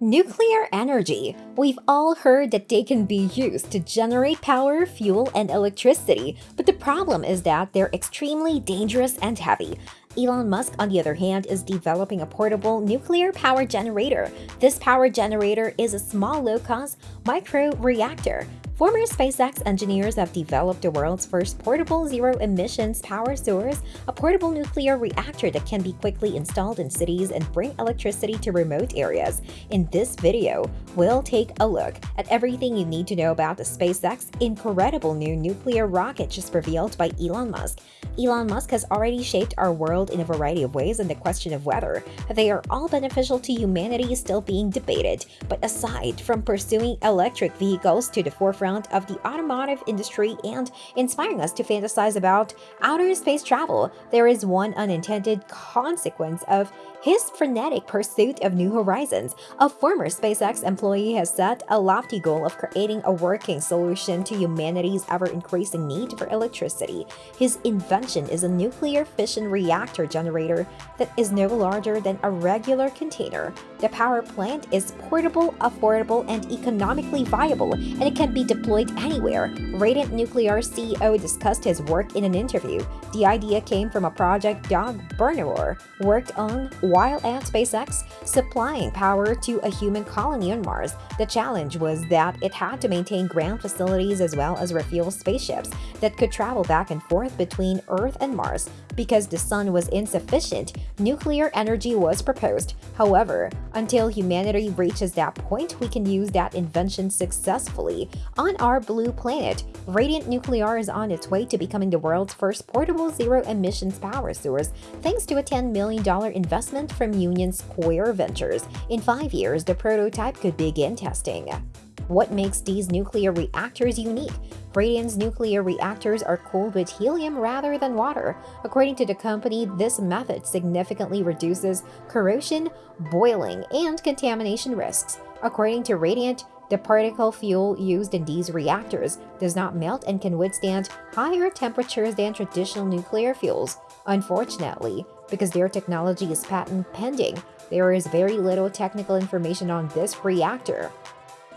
Nuclear energy. We've all heard that they can be used to generate power, fuel, and electricity, but the problem is that they're extremely dangerous and heavy. Elon Musk, on the other hand, is developing a portable nuclear power generator. This power generator is a small low-cost micro reactor Former SpaceX engineers have developed the world's first portable zero-emissions power source, a portable nuclear reactor that can be quickly installed in cities and bring electricity to remote areas. In this video, we'll take a look at everything you need to know about the SpaceX incredible new nuclear rocket just revealed by Elon Musk. Elon Musk has already shaped our world in a variety of ways and the question of whether they are all beneficial to humanity is still being debated. But aside from pursuing electric vehicles to the forefront of the automotive industry and inspiring us to fantasize about outer space travel, there is one unintended consequence of his frenetic pursuit of new horizons. A former SpaceX employee has set a lofty goal of creating a working solution to humanity's ever-increasing need for electricity. His invention is a nuclear fission reactor generator that is no larger than a regular container. The power plant is portable, affordable, and economically viable, and it can be deployed anywhere. Radiant Nuclear CEO discussed his work in an interview. The idea came from a project Doug Bernauer worked on while at SpaceX supplying power to a human colony on Mars. The challenge was that it had to maintain ground facilities as well as refuel spaceships that could travel back and forth between Earth and Mars. Because the sun was insufficient, nuclear energy was proposed. However, until humanity reaches that point, we can use that invention successfully. On our blue planet, Radiant Nuclear is on its way to becoming the world's first portable zero-emissions power source thanks to a $10 million investment from Union Square Ventures. In five years, the prototype could begin testing. What makes these nuclear reactors unique? Radiant's nuclear reactors are cooled with helium rather than water. According to the company, this method significantly reduces corrosion, boiling, and contamination risks. According to Radiant, the particle fuel used in these reactors does not melt and can withstand higher temperatures than traditional nuclear fuels. Unfortunately, because their technology is patent pending, there is very little technical information on this reactor.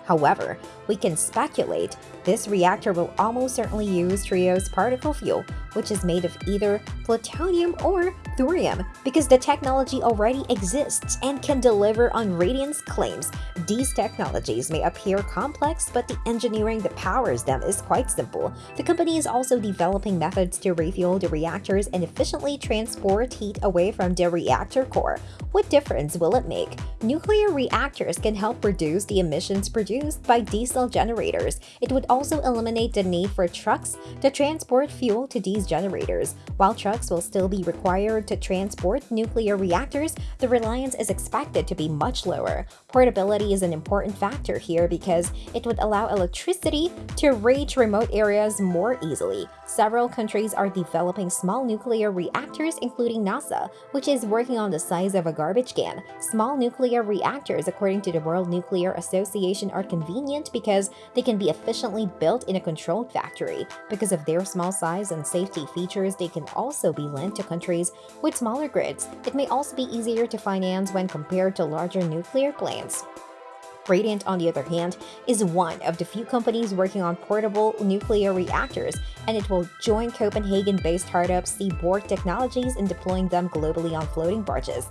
However, we can speculate this reactor will almost certainly use TRISO particle fuel, which is made of either plutonium or thorium, because the technology already exists and can deliver on Radiant's claims. These technologies may appear complex, but the engineering that powers them is quite simple. The company is also developing methods to refuel the reactors and efficiently transport heat away from the reactor core. What difference will it make? Nuclear reactors can help reduce the emissions produced by diesel generators. It would also eliminate the need for trucks to transport fuel to these generators. While trucks will still be required to transport nuclear reactors, the reliance is expected to be much lower. Portability is an important factor here because it would allow electricity to reach remote areas more easily. Several countries are developing small nuclear reactors, including NASA, which is working on the size of a garbage can. Small nuclear reactors, according to the World Nuclear Association, are convenient because they can be efficiently built in a controlled factory. Because of their small size and safety features, they can also be lent to countries with smaller grids. It may also be easier to finance when compared to larger nuclear plants. Radiant, on the other hand, is one of the few companies working on portable nuclear reactors, and it will join Copenhagen-based startup Seaborg Technologies in deploying them globally on floating barges.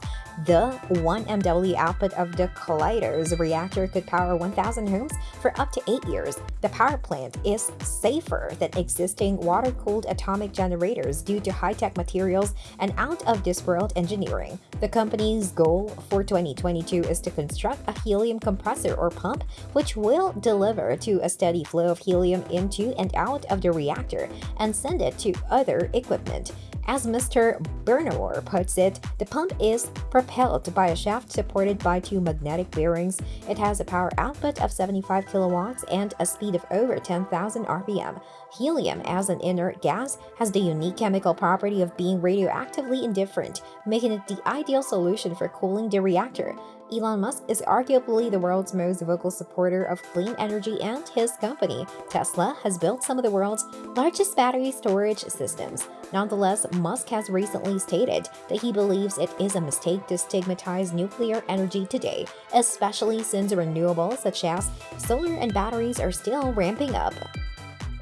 The 1 MW output of the Kaleidos reactor could power 1,000 homes for up to 8 years. The power plant is safer than existing water-cooled atomic generators due to high-tech materials and out-of-this-world engineering. The company's goal for 2022 is to construct a helium compressor or pump which will deliver to a steady flow of helium into and out of the reactor and send it to other equipment. As Mr. Bernauer puts it, the pump is propelled by a shaft supported by two magnetic bearings. It has a power output of 75 kilowatts and a speed of over 10,000 RPM. Helium, as an inert gas, has the unique chemical property of being radioactively indifferent, making it the ideal solution for cooling the reactor. Elon Musk is arguably the world's most vocal supporter of clean energy, and his company, Tesla, has built some of the world's largest battery storage systems. Nonetheless, Musk has recently stated that he believes it is a mistake to stigmatize nuclear energy today, especially since renewables such as solar and batteries are still ramping up.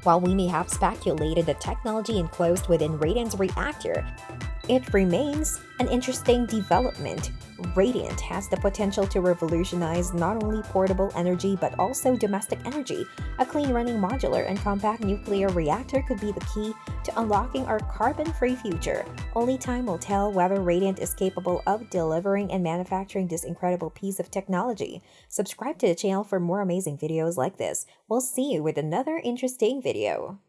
While we may have speculated the technology enclosed within Radiant's reactor, it remains an interesting development. Radiant has the potential to revolutionize not only portable energy but also domestic energy. A clean running modular and compact nuclear reactor could be the key to unlocking our carbon-free future. Only time will tell whether Radiant is capable of delivering and manufacturing this incredible piece of technology. Subscribe to the channel for more amazing videos like this. We'll see you with another interesting video.